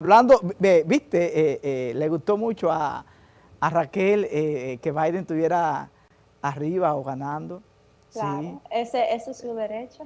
hablando, viste, eh, eh, le gustó mucho a, Raquel eh, que Biden estuviera arriba o ganando. Claro, ese, es su derecho.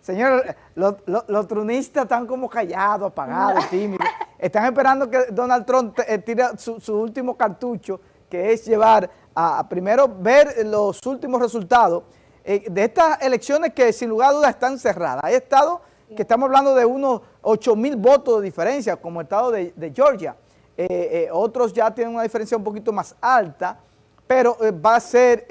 Señor, los, los, trunistas están como callados, apagados, tímidos. Están esperando que Donald Trump tire su, último cartucho, que es llevar a, primero ver los últimos resultados de estas elecciones que sin lugar a dudas están cerradas. Hay estados que estamos hablando de unos 8 mil votos de diferencia, como el estado de, Georgia. Eh, eh, otros ya tienen una diferencia un poquito más alta, pero eh, va a ser,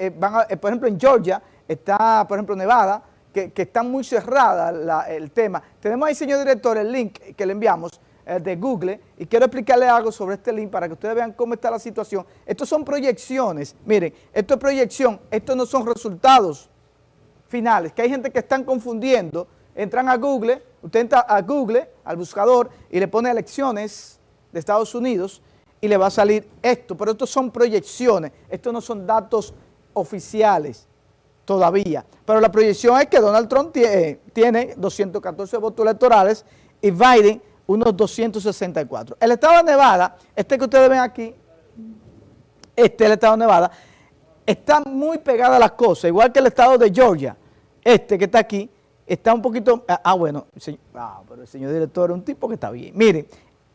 por ejemplo, en Georgia está, por ejemplo, Nevada, que, que está muy cerrada el tema. Tenemos ahí, señor director, el link que le enviamos de Google y quiero explicarle algo sobre este link para que ustedes vean cómo está la situación. Estos son proyecciones, miren, esto es proyección, estos no son resultados finales, que hay gente que están confundiendo entran a Google, usted entra a Google, al buscador, y le pone elecciones de Estados Unidos y le va a salir esto, pero estos son proyecciones, estos no son datos oficiales todavía. Pero la proyección es que Donald Trump tiene, 214 votos electorales y Biden unos 264. El estado de Nevada, este que ustedes ven aquí, este el estado de Nevada, está muy pegada a las cosas, igual que el estado de Georgia, este que está aquí, está un poquito, ah, ah bueno, ah, pero el señor director es un tipo que está bien. Miren,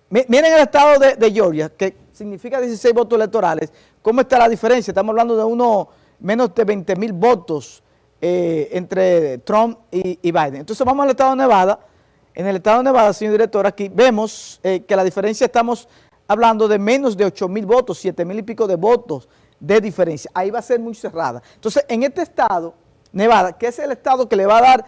miren el estado de, Georgia, que significa 16 votos electorales, ¿cómo está la diferencia? Estamos hablando de unos menos de 20 mil votos eh, entre Trump y, Biden. Entonces vamos al estado de Nevada. En el estado de Nevada, señor director, aquí vemos eh, que la diferencia estamos hablando de menos de 8 mil votos, 7 mil y pico de votos de diferencia. Ahí va a ser muy cerrada. Entonces, en este estado, Nevada, que es el estado que le va a dar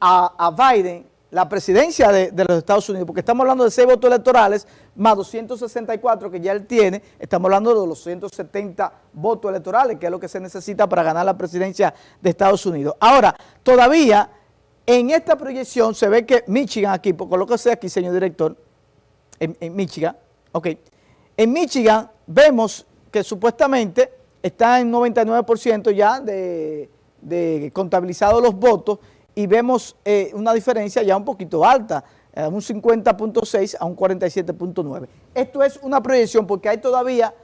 a, Biden la presidencia de, los Estados Unidos, porque estamos hablando de seis votos electorales, más 264 que ya él tiene, estamos hablando de los 170 votos electorales, que es lo que se necesita para ganar la presidencia de Estados Unidos. Ahora, todavía en esta proyección se ve que Michigan aquí, por lo que sea aquí, señor director, en, Michigan, ok, en Michigan vemos que supuestamente está en 99% ya de, de contabilizados los votos y vemos eh, una diferencia ya un poquito alta, eh, un 50.6 a un 47.9. Esto es una proyección porque hay todavía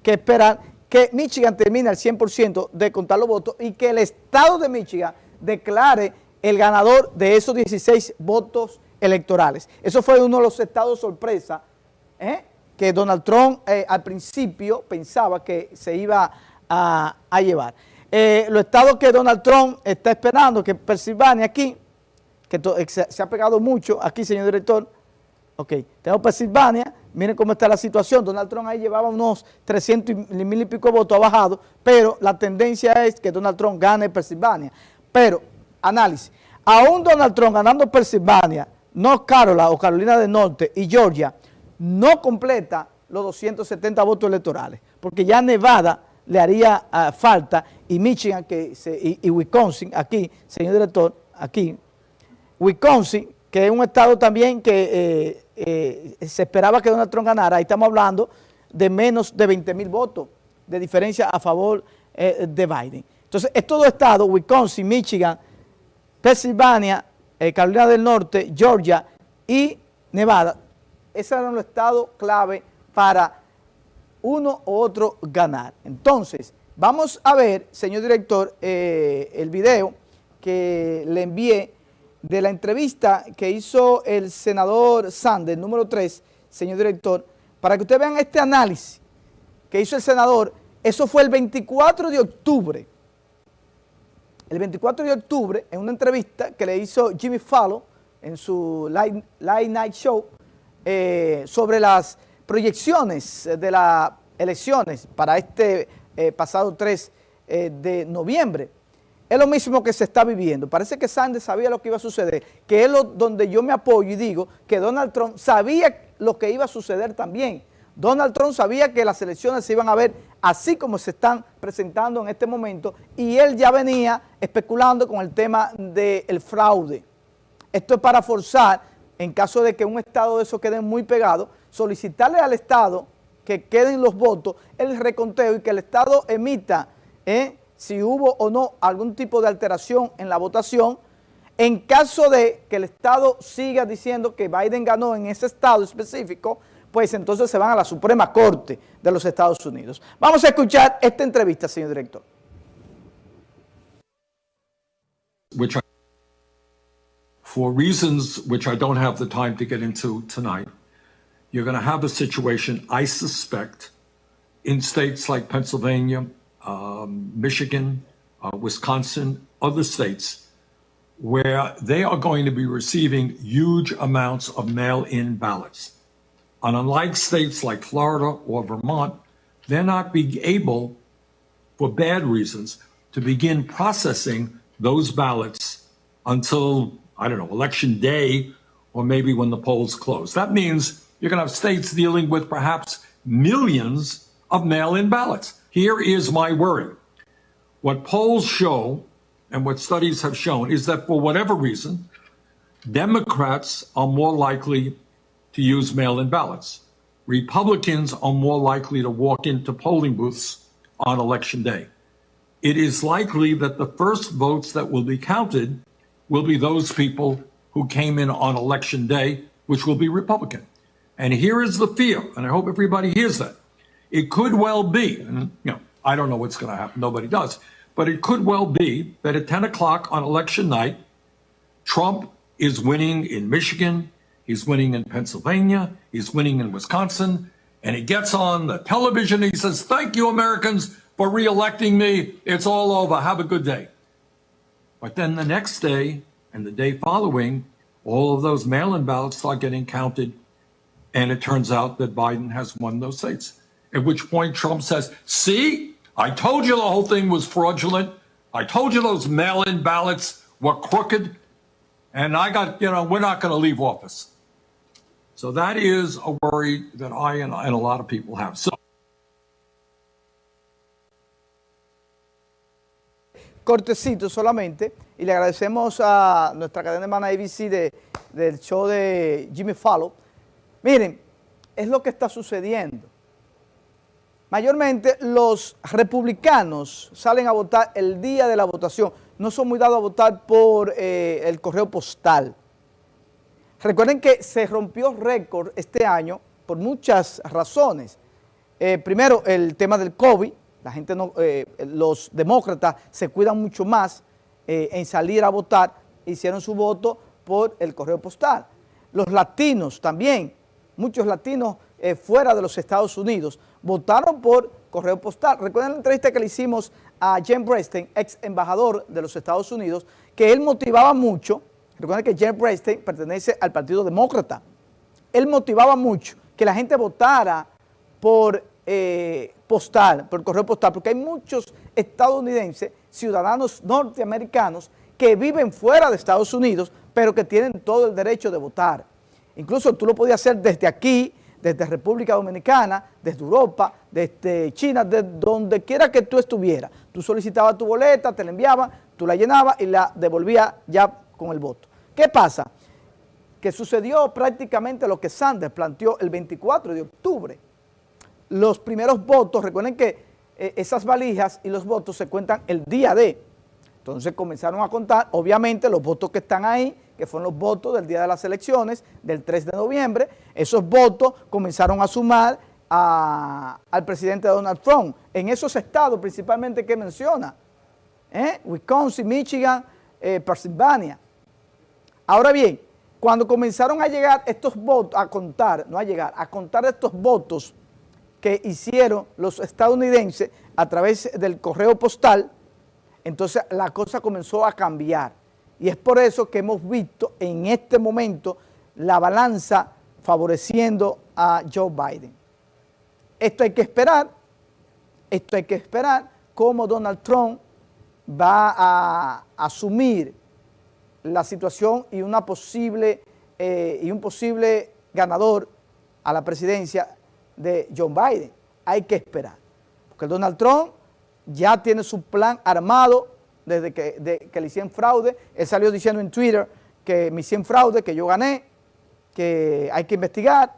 que esperar que Michigan termine al 100% de contar los votos y que el estado de Michigan declare el ganador de esos 16 votos electorales. Eso fue uno de los estados sorpresa ¿eh? que Donald Trump al principio pensaba que se iba a llevar. Eh, los estados que Donald Trump está esperando, que Pensilvania aquí, que eh, se, ha pegado mucho, aquí señor director, ok, tengo Pensilvania, miren cómo está la situación, Donald Trump ahí llevaba unos 300 mil y pico votos, ha bajado, pero la tendencia es que Donald Trump gane Pensilvania. Pero, análisis, aún Donald Trump ganando Pensilvania, North Carolina o Carolina del Norte y Georgia, no completa los 270 votos electorales, porque ya Nevada le haría ah, falta, y Michigan que y, Wisconsin, aquí, señor director, aquí, Wisconsin, que es un estado también que eh, eh, se esperaba que Donald Trump ganara, ahí estamos hablando de menos de 20 mil votos de diferencia a favor eh, de Biden. Entonces, estos dos estados, Wisconsin, Michigan, Pennsylvania, Carolina del Norte, Georgia y Nevada, esos eran los estados clave para uno u otro ganar. Entonces, vamos a ver, señor director, eh, el video que le envié de la entrevista que hizo el senador Sanders, número 3, señor director, para que ustedes vean este análisis que hizo el senador. Eso fue el 24 de octubre. El 24 de octubre, en una entrevista que le hizo Jimmy Fallon en su Light, Night Show, eh, sobre las proyecciones de las elecciones para este eh, pasado 3 eh, de noviembre. Es lo mismo que se está viviendo. Parece que Sanders sabía lo que iba a suceder, que es lo, donde yo me apoyo y digo que Donald Trump sabía lo que iba a suceder también. Donald Trump sabía que las elecciones se iban a ver así como se están presentando en este momento y él ya venía especulando con el tema del fraude. Esto es para forzar, en caso de que un estado de eso quede muy pegado, solicitarle al Estado que queden los votos, el reconteo y que el Estado emita eh, si hubo o no algún tipo de alteración en la votación, En caso de que el Estado siga diciendo que Biden ganó en ese estado específico, pues entonces se van a la Suprema Corte de los Estados Unidos. Vamos a escuchar esta entrevista, señor director. Which I, for reasons which I don't have the time you're going to have a situation, I suspect, in states like Pennsylvania, um, Michigan, uh, Wisconsin, other states, where they are going to be receiving huge amounts of mail-in ballots. And unlike states like Florida or Vermont, they're not being able, for bad reasons, to begin processing those ballots until, I don't know, election day or maybe when the polls close. That means you're going to have states dealing with perhaps millions of mail-in ballots. Here is my worry. What polls show and what studies have shown is that for whatever reason, Democrats are more likely to use mail-in ballots. Republicans are more likely to walk into polling booths on election day. It is likely that the first votes that will be counted will be those people who came in on election day, which will be Republican. And here is the fear, and I hope everybody hears that. It could well be, and you know, I don't know what's going to happen, nobody does, but it could well be that at 10 o'clock on election night, Trump is winning in Michigan, He's winning in Pennsylvania. He's winning in Wisconsin. And he gets on the television. He says, thank you, Americans, for reelecting me. It's all over. Have a good day. But then the next day and the day following, all of those mail-in ballots start getting counted. And it turns out that Biden has won those states. At which point Trump says, see, I told you the whole thing was fraudulent. I told you those mail-in ballots were crooked. And I got, you know, we're not going to leave office. So that is a worry that I and, and a lot of people have. So cortecito solamente y le agradecemos a nuestra cadena hermana ABC de, del show de Jimmy Fallon. Miren, es lo que está sucediendo. Mayormente los republicanos salen a votar el día de la votación. No son muy dados a votar por eh, el correo postal. Recuerden que se rompió récord este año por muchas razones. Eh, primero, el tema del COVID, la gente eh, los demócratas se cuidan mucho más en salir a votar, hicieron su voto por el correo postal. Los latinos también, muchos latinos fuera de los Estados Unidos, votaron por correo postal. Recuerden la entrevista que le hicimos a Jen Bresten, ex embajador de los Estados Unidos, que él motivaba mucho Recuerden que Jeff Bradstein pertenece al Partido Demócrata. Él motivaba mucho que la gente votara por eh, postal, por correo postal, porque hay muchos estadounidenses, ciudadanos norteamericanos, que viven fuera de Estados Unidos, pero que tienen todo el derecho de votar. Incluso tú lo podías hacer desde aquí, desde República Dominicana, desde Europa, desde China, de donde quiera que tú estuvieras. Tú solicitabas tu boleta, te la enviaban, tú la llenabas y la devolvías ya con el voto. ¿Qué pasa? Que sucedió prácticamente lo que Sanders planteó el 24 de octubre. Los primeros votos, recuerden que eh, esas valijas y los votos se cuentan el día de. Entonces comenzaron a contar, obviamente, los votos que están ahí, que fueron los votos del día de las elecciones, del 3 de noviembre. Esos votos comenzaron a sumar al presidente Donald Trump en esos estados principalmente que menciona, ¿eh? Wisconsin, Michigan, eh, Pennsylvania. Ahora bien, cuando comenzaron a llegar estos votos, a contar, no a llegar, a contar estos votos que hicieron los estadounidenses a través del correo postal, entonces la cosa comenzó a cambiar. Y es por eso que hemos visto en este momento la balanza favoreciendo a Joe Biden. Esto hay que esperar, esto hay que esperar cómo Donald Trump va a asumir la situación y, posible, eh, y un posible ganador a la presidencia de John Biden. Hay que esperar, porque Donald Trump ya tiene su plan armado desde que, le hicieron fraude. Él salió diciendo en Twitter que me hicieron fraude, que yo gané, que hay que investigar.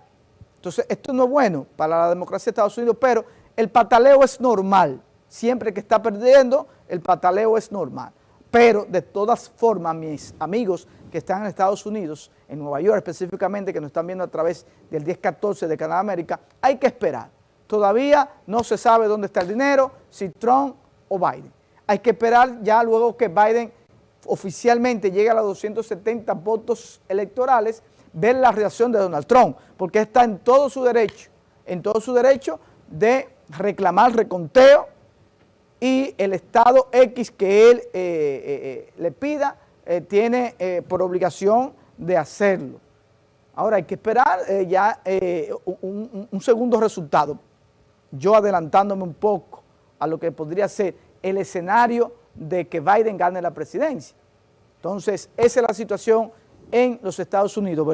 Entonces, esto no es bueno para la democracia de Estados Unidos, pero el pataleo es normal. Siempre que está perdiendo, el pataleo es normal. pero de todas formas, mis amigos que están en Estados Unidos, en Nueva York específicamente, que nos están viendo a través del 1014 de Canadá América, hay que esperar. Todavía no se sabe dónde está el dinero, si Trump o Biden. Hay que esperar ya luego que Biden oficialmente llegue a los 270 votos electorales, ver la reacción de Donald Trump, porque está en todo su derecho, en todo su derecho de reclamar reconteo y el Estado X que él eh, eh, eh, le pida tiene por obligación de hacerlo. Ahora hay que esperar ya un, un segundo resultado, yo adelantándome un poco a lo que podría ser el escenario de que Biden gane la presidencia. Entonces, esa es la situación en los Estados Unidos,